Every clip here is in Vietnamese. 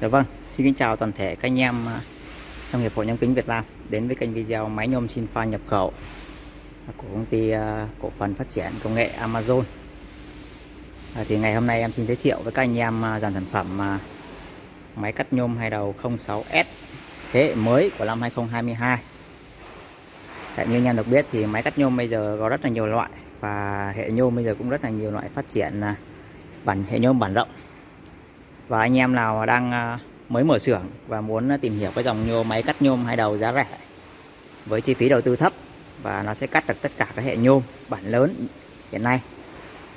Dạ vâng, xin kính chào toàn thể các anh em à, trong Hiệp hội Nhôm kính Việt Nam đến với kênh video máy nhôm Sinfa nhập khẩu của công ty à, cổ phần phát triển công nghệ Amazon. À, thì ngày hôm nay em xin giới thiệu với các anh em à, dàn sản phẩm máy cắt nhôm hai đầu 06S thế hệ mới của năm 2022. Tại như anh em được biết thì máy cắt nhôm bây giờ có rất là nhiều loại và hệ nhôm bây giờ cũng rất là nhiều loại phát triển bản hệ nhôm bản rộng và anh em nào đang ờ, mới mở xưởng và muốn tìm hiểu cái dòng nhôm máy cắt nhôm hai đầu giá rẻ với chi phí đầu tư thấp và nó sẽ cắt được tất cả các hệ nhôm bản lớn hiện nay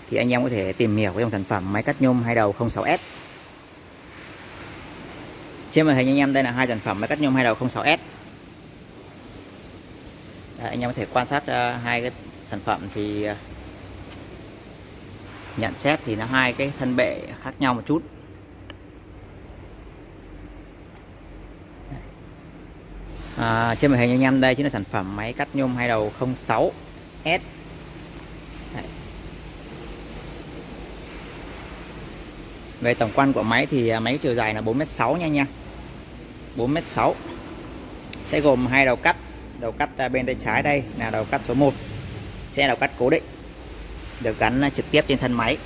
thì anh em có thể tìm hiểu cái dòng sản phẩm máy cắt nhôm hai đầu 06S trên màn hình anh em đây là hai sản phẩm máy cắt nhôm hai đầu 06S Đấy, anh em có thể quan sát uh, hai cái sản phẩm thì uh, nhận xét thì nó hai cái thân bệ khác nhau một chút. À, trên màn hình anh em đây chính là sản phẩm máy cắt nhôm hai đầu 06S Đấy. về tổng quan của máy thì à, máy chiều dài là 4m6 nha nha. 4m6 sẽ gồm hai đầu cắt đầu cắt à, bên tay trái đây là đầu cắt số 1 sẽ đầu cắt cố định được gắn à, trực tiếp trên thân máy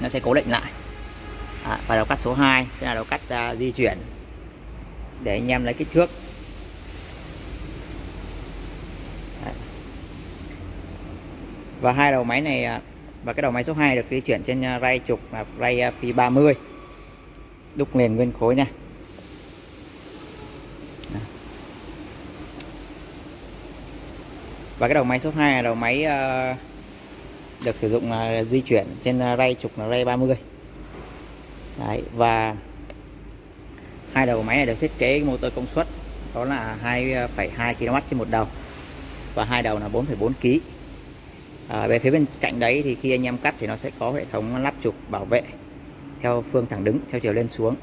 nó sẽ cố định lại. À, và đầu cắt số 2 sẽ là đầu cắt uh, di chuyển để anh em lấy kích thước. Và hai đầu máy này à, và cái đầu máy số 2 được di chuyển trên à, ray trục là ray à, phi 30 đúc liền nguyên khối này và cái đầu máy số 2 là đầu máy được sử dụng di chuyển trên ray trục là ray 30 Đấy, và hai đầu máy này được thiết kế motor công suất đó là 2,2 kW trên một đầu. Và hai đầu là 4,4 kg à, về phía bên cạnh đấy thì khi anh em cắt thì nó sẽ có hệ thống lắp trục bảo vệ theo phương thẳng đứng theo chiều lên xuống.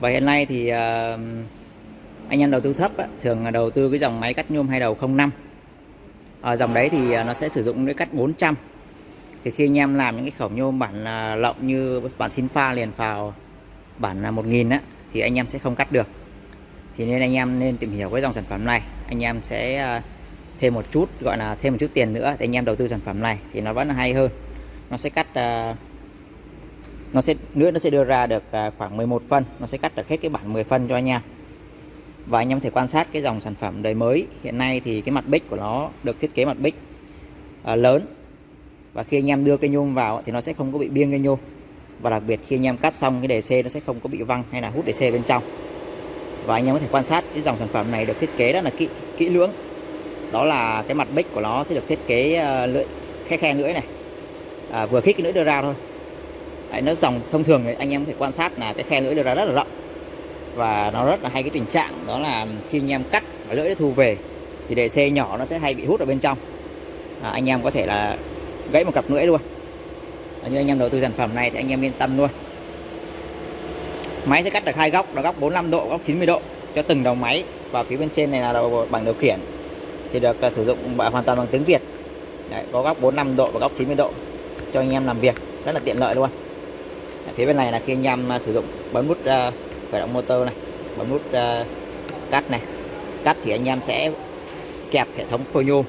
Và hiện nay thì à, anh em đầu tư thấp á, thường đầu tư cái dòng máy cắt nhôm hai đầu 05 ở ờ, dòng đấy thì nó sẽ sử dụng cái cắt 400 thì khi anh em làm những cái khẩu nhôm bản uh, lộng như bản xin pha liền vào bản 1000 á thì anh em sẽ không cắt được. Thì nên anh em nên tìm hiểu cái dòng sản phẩm này anh em sẽ à, thêm một chút, gọi là thêm một chút tiền nữa để anh em đầu tư sản phẩm này thì nó vẫn là hay hơn. Nó sẽ cắt à, nó sẽ nữa nó sẽ đưa ra được à, khoảng 11 phân, nó sẽ cắt được hết cái bản 10 phân cho anh em. Và anh em có thể quan sát cái dòng sản phẩm đời mới. Hiện nay thì cái mặt bích của nó được thiết kế mặt bích lớn. Và khi anh em đưa cây nhôm vào thì nó sẽ không có bị biêng cây nhôm. Và đặc biệt khi anh em cắt xong cái đề C nó sẽ không có bị văng hay là hút đề C bên trong và anh em có thể quan sát cái dòng sản phẩm này được thiết kế rất là kỹ kỹ lưỡng. Đó là cái mặt bích của nó sẽ được thiết kế ờ, lưỡi khe khe lưỡi này. À, vừa khít cái lưỡi đưa ra thôi. Đấy, nó dòng thông thường thì anh em có thể quan sát là cái khe lưỡi đưa ra rất là rộng. Và nó rất là hay cái tình trạng đó là khi anh em cắt và lưỡi thu về thì đề xe nhỏ nó sẽ hay bị hút ở bên trong. À, anh em có thể là gãy một cặp lưỡi luôn. À, như anh em đầu tư sản phẩm này thì anh em yên tâm luôn máy sẽ cắt được hai góc là góc 45 độ góc 90 độ cho từng đầu máy. Và phía bên trên này là đầu bảng điều khiển. Thì được uh, sử dụng hoàn toàn bằng tiếng Việt. Đấy, có góc 45 độ và góc 90 độ cho anh em làm việc. Rất là tiện lợi luôn. Đấy, phía bên này là khi anh em uh, sử dụng bấm nút uh, khởi động motor này bấm nút uh, cắt này. Cắt thì anh em sẽ kẹp hệ thống phôi nhôm.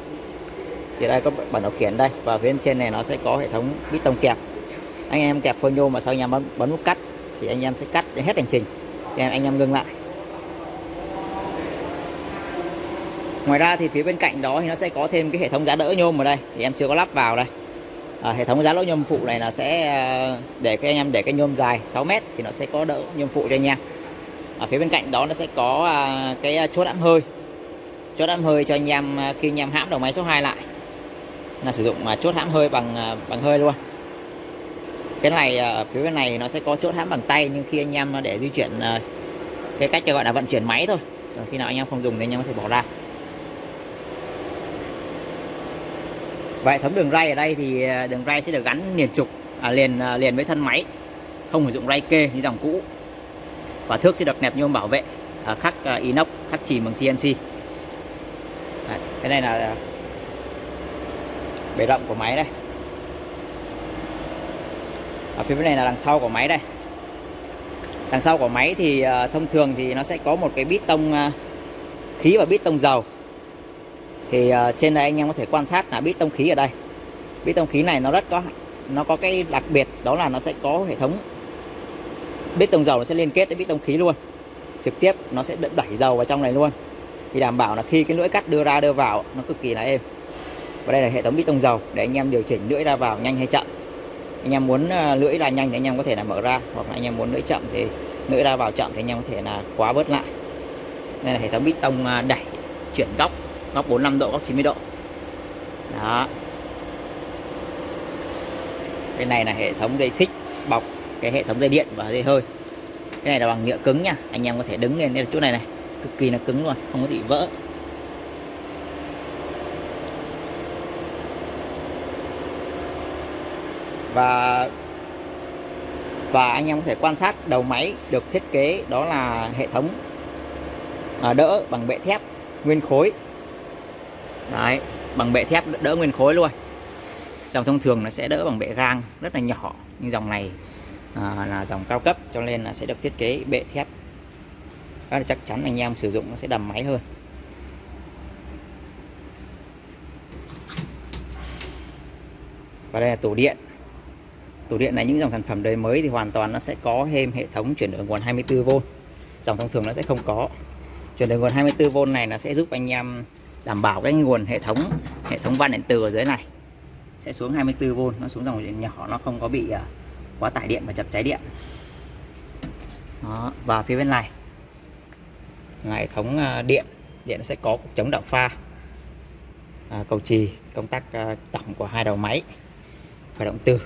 Thì đây có bản điều khiển đây. Và phía bên trên này nó sẽ có hệ thống bít tông kẹp. Anh em kẹp phôi nhôm mà sau anh em bấm, bấm nút cắt thì anh em sẽ cắt hết hành trình. Thì anh em ngưng lại. Ngoài ra thì phía bên cạnh đó thì nó sẽ có thêm cái hệ thống giá đỡ nhôm ở đây. Thì em chưa có lắp vào đây. À, hệ thống giá đỡ nhôm phụ này là sẽ à, để các anh em để cái nhôm dài 6 mét thì nó sẽ có đỡ nhôm phụ cho anh em. Ở phía bên cạnh đó nó sẽ có à, cái à, chốt ẵm hơi. Chốt ẵm hơi cho anh em à, khi anh em hãm đầu máy số 2 lại. Là sử dụng chốt hãm hơi bằng bằng hơi luôn cái này ở phía bên này nó sẽ có chốt hãm bằng tay nhưng khi anh em để di chuyển ờ, cái cách gọi là vận chuyển máy thôi. Còn khi nào anh em không dùng thì anh em có thể bỏ ra. Và hệ thống đường ray ở đây thì ờ, đường ray sẽ được gắn liền trục à, liền liền với thân máy không sử dụng ray kê như dòng cũ. Và thước sẽ được nẹp nhôm bảo vệ à, khắc inox khắc chìm bằng CNC Đấy, cái này là bề rộng của máy đây ở phía bên này là đằng sau của máy đây. Đằng sau của máy thì uh, thông thường thì nó sẽ có một cái bít tông uh, khí và bít tông dầu. Thì uh, trên đây anh em có thể quan sát là bít tông khí ở đây. Bít tông khí này nó rất có nó có cái đặc biệt đó là nó sẽ có hệ thống. Bít tông dầu nó sẽ liên kết với bít tông khí luôn. Trực tiếp nó sẽ đẩy dầu vào trong này luôn. Thì đảm bảo là khi cái lưỡi cắt đưa ra đưa vào nó cực kỳ là êm. Và đây là hệ thống bít tông dầu để anh em điều chỉnh lưỡi ra vào nhanh hay chậm anh em muốn à, lưỡi ra nhanh thì anh em có thể là mở ra, hoặc là anh em muốn lưỡi chậm thì lưỡi ra vào chậm thì anh em có thể là khóa bớt lại. Đây là hệ thống bít tông à, đẩy, chuyển góc góc 45 độ, góc 90 độ. Đó. Cái này là hệ thống dây xích, bọc, cái hệ thống dây điện và dây hơi. Cái này là bằng nhựa cứng nha, anh em có thể đứng lên, đây chỗ này này, cực kỳ là cứng luôn, không có bị vỡ. Và và anh em có thể quan sát đầu máy được thiết kế đó là hệ thống à, đỡ bằng bệ thép nguyên khối. Đấy bằng bệ thép đỡ nguyên khối luôn. Dòng thông thường nó sẽ đỡ bằng bệ gang rất là nhỏ nhưng dòng này à, là dòng cao cấp cho nên là sẽ được thiết kế bệ thép. Rất là chắc chắn anh em sử dụng nó sẽ đầm máy hơn. Và đây là tủ điện tủ điện này, những dòng sản phẩm đời mới thì hoàn toàn nó sẽ có thêm hệ thống chuyển đổi nguồn 24V dòng thông thường nó sẽ không có. Chuyển đổi nguồn 24V này nó sẽ giúp anh em đảm bảo cái nguồn hệ thống hệ thống van điện từ ở dưới này sẽ xuống 24V nó xuống dòng điện nhỏ, nó không có bị à, quá tải điện và chập cháy điện. Đó. và phía bên này, là hệ thống à, điện. Điện sẽ có cục chống đạo pha. À, cầu trì, công tắc tổng của hai đầu máy, khởi động từ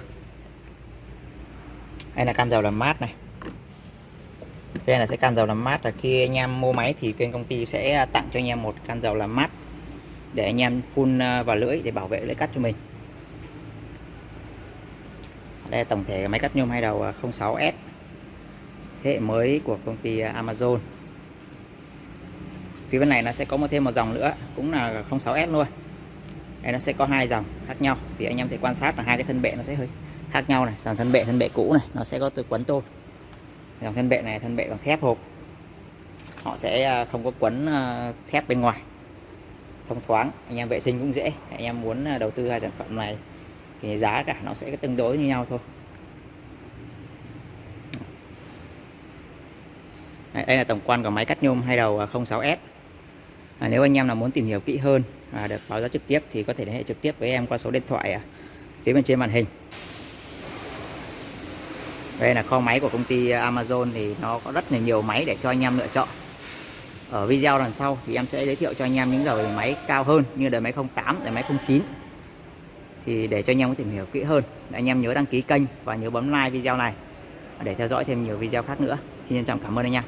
đây là can dầu làm mát này. Đây là sẽ can dầu làm mát. Là khi anh em mua máy thì bên công ty sẽ tặng cho anh em một can dầu làm mát để anh em phun ờ, vào lưỡi để bảo vệ lưỡi cắt cho mình. Đây là tổng thể máy cắt nhôm hai đầu ờ, 06S thế hệ mới của công ty ờ, Amazon. Phía bên này nó sẽ có một thêm một dòng nữa, cũng là 06S luôn. Đây nó sẽ có hai dòng khác nhau. Thì anh em thể quan sát là hai cái thân bệ nó sẽ hơi khác nhau này. Dòng thân bệ thân bệ cũ này nó sẽ có từ quấn tôn. Dòng thân bệ này thân bệ bằng thép hộp. Họ sẽ à, không có quấn à, thép bên ngoài. Thông thoáng anh em vệ sinh cũng dễ. Anh em muốn à, đầu tư hai sản phẩm này thì giá cả nó sẽ tương đối như nhau thôi. Đây là tổng quan của máy cắt nhôm hai đầu 06S à, nếu anh em nào muốn tìm hiểu kỹ hơn à, được báo giá trực tiếp thì có thể liên hệ trực tiếp với em qua số điện thoại à, phía bên trên màn hình đây là kho máy của công ty Amazon thì nó có rất là nhiều máy để cho anh em lựa chọn. Ở video lần sau thì em sẽ giới thiệu cho anh em những dòng máy cao hơn như đời máy 08, đời máy 09 thì để cho anh em có tìm hiểu kỹ hơn anh em nhớ đăng ký kênh và nhớ bấm like video này để theo dõi thêm nhiều video khác nữa. Xin trân trọng cảm ơn anh em.